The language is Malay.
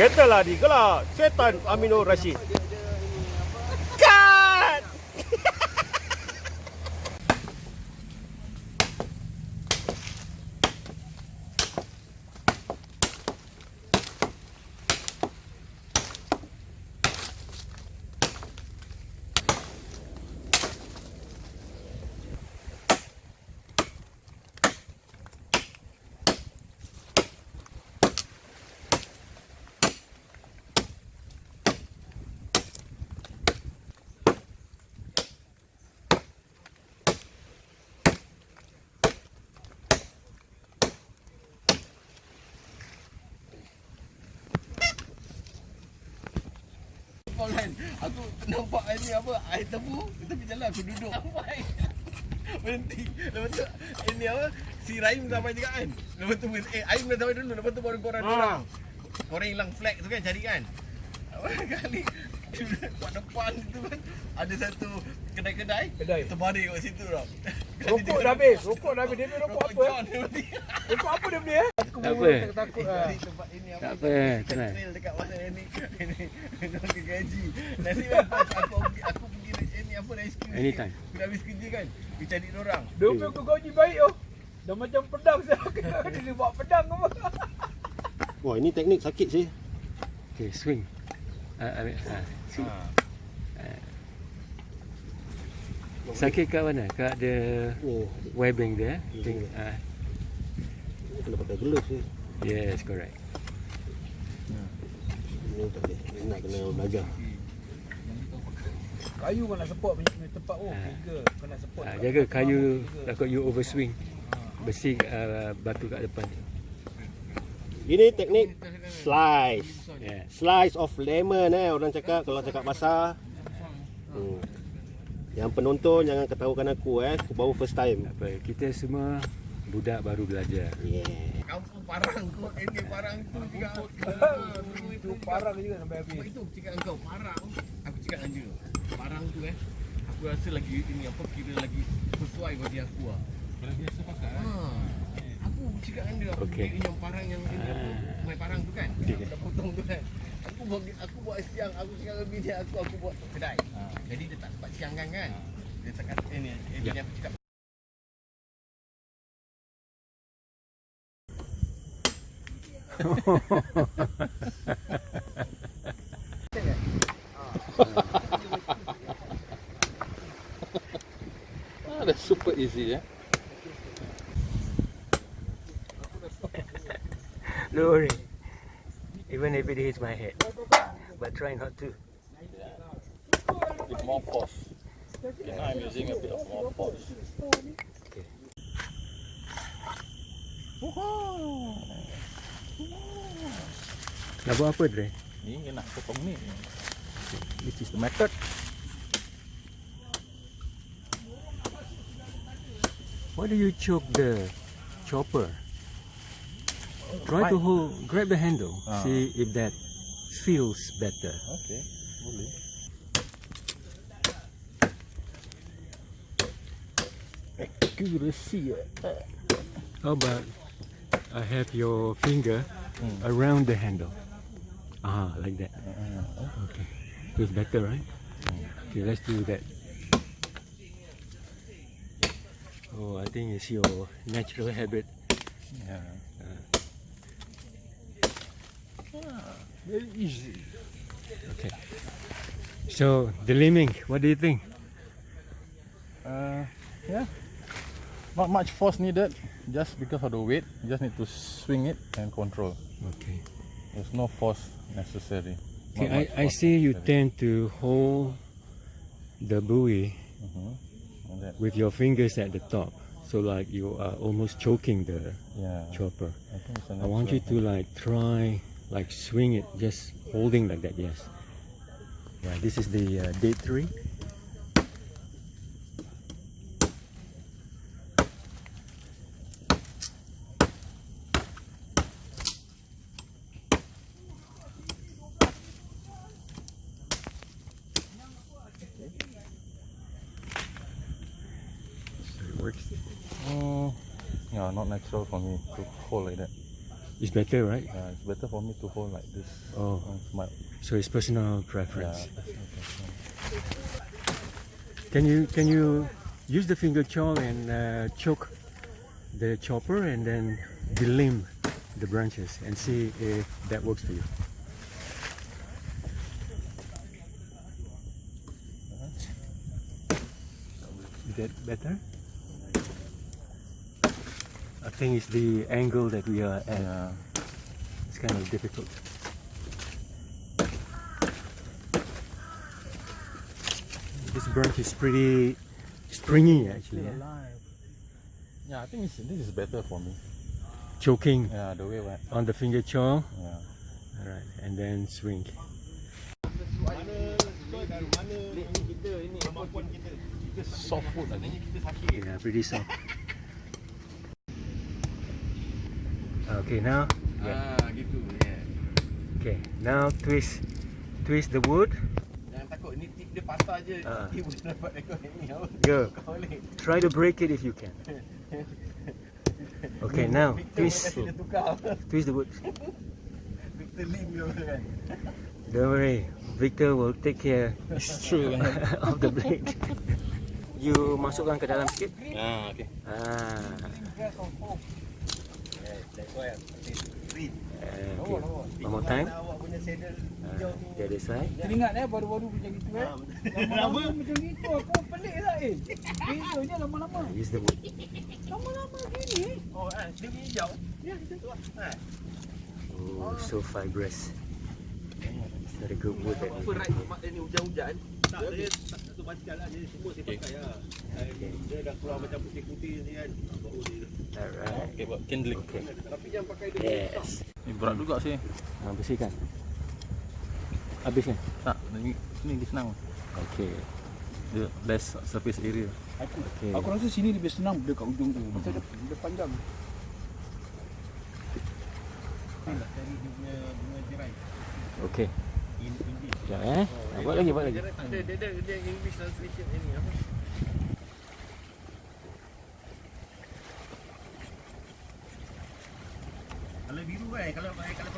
Kereta lah digelar Setan Amino Rashid. Kau kan Aku nampak ni apa Air tebu Tepi jalan aku duduk Berhenti Lepas tu Ini apa Si Rahim sampai juga kan Lepas tu Eh Aim dah sampai dulu Lepas tu baru korang Ah. orang Korang hilang flag tu kan Cari kan Apa kali Kat depan tu kan Ada satu Kedai-kedai Kedai. Terbaring kat situ tau Rokok dah habis. Rokok dah habis. Dia beli rokok apa? John dia beli. Rokok apa dia beli eh? Aku Tak pun apa. takut Eh, lah. tempat ini Tak apa, tenang. Trail dekat mana ni Ini Ini gaji Nasib baik aku pergi Aku pergi Ini apa rescue Anytime. Aku dah habis kerja kan Pergi cari orang Dia punya aku gaji baik oh. Dah macam pedang saya. Dia buat pedang apa? Wah ini teknik sakit sih. Okay, swing. Uh, I mean, uh, swing. Sakit kat mana? Kat the Ni webbing there. Think, uh, ni kena pakai gloves sih. yes, correct. Ini tak boleh. Ni nak kena belajar. Kayu kau nak support punya tempat oh. Ah. Tiga. Kau nak support. Kat jaga kayu takut you overswing. Besi uh, batu kat depan. Ini teknik slice. Yeah. Slice of lemon eh orang cakap kalau cakap basah. Hmm. Yang penonton jangan ketahukan aku eh. Aku baru first time. Apa, kita semua budak baru belajar. Yeah. Kampung parang tu Ini parang tu juga. Itu parang. Juga sampai Sebab habis. itu aku cakap dengan kau Parang. Aku cakap dengan dia Parang tu eh. Aku rasa lagi ini apa Kira lagi Sesuai bagi aku lah Kalau biasa pakai ha. Aku cakap dengan dia Aku okay. yang parang yang ini apa Main parang tu kan? Okey. Aku dah potong tu kan? Aku buat aku buat siang Aku cakap dengan bini aku Aku buat kedai. Jadi dia tak sempat siang kan? Kan Dia cakap ini eh, Bini aku cakap Ah, that's super easy, yeah. Don't worry. Even if it hits my head. But try not to. With more force. Okay, now I'm using a bit of more force. Okay. Nak buat apa Dre? Ni nak potong ni. This is the method. Why do you choke the chopper? Try to hold, grab the handle, Ah. see if that feels better. Okay, boleh. Accuracy. eh. How about I have your finger around the handle? Ah, like that. Okay, feels better, right? Okay, let's do that. Oh, I think it's your natural habit. Yeah. Ah, very easy. Okay. So, the liming, what do you think? Uh, yeah. Not much force needed. Just because of the weight, you just need to swing it and control. Okay. There's no force necessary. Okay, I, I see you tend to hold the buoy Mhm. With your fingers at the top. So like you are almost choking the Yeah. chopper. I think it's a I want you to like try like swing it just holding like that, yes. Right, this is the uh, date 3. So it works. Mm, yeah, not natural for me to hold like that. It's better, right? Yeah, it's better for me to hold like this. Oh, it's my, so it's personal preference. yeah. preference. Can you can you use the finger chow and uh, choke the chopper and then delimb the branches and see if that works for you? Is that better? I think it's the angle that we are at. Yeah. It's kind of difficult. This branch is pretty stringy actually. yeah. Eh? Yeah, I think it's, this is better for me. Choking Yeah, the way on the finger chow. yeah. Alright, and then swing. Soft food I think. Yeah, pretty soft. Okay, now Ah, gitu. Yeah. okay, now twist twist the wood. Jangan takut ni tip dia patah je. Ah. Dia boleh dapat ekor ni. Apa? Go. Try to break it if you can. Okay, now twist twist the wood. Victor Lim dia kan. Don't worry, Victor will take care It's true. of the blade. You masukkan ke dalam sikit. ah, okay. Ah, That's why Read. uh, okay. One more time. Awak punya saddle Uh, the other side. Teringat eh baru-baru macam gitu eh. Lama-lama macam gitu aku pelik lah eh. Bezanya lama-lama. Uh, use the wood. Lama-lama gini eh. Oh, eh, dia punya hijau. Ya, kita Eh, Oh, so fibrous. It's not a good wood. That apa right mak dia ni hujan-hujan. Tak, dia tak satu basikal lah. Dia semua saya pakai lah. Eh, Dia dah keluar macam putih-putih ni kan. Bau dia. Alright. Okay, buat kindling. Okay. Tapi jangan pakai dia. Yes. Ni berat juga sih. Ah, bersihkan. Habis kan? Tak, ni, ni dia senang. Okay. Dia less surface area. Aku, Okay. aku rasa sini lebih senang dekat ujung tu. Macam dia, dia panjang. Cari dia punya bunga tirai. Okay. In English. Sekejap eh. Buat lagi, buat lagi. Dia dia ada dia English translation ni apa? เลยเขาเรียกว่าให้กระ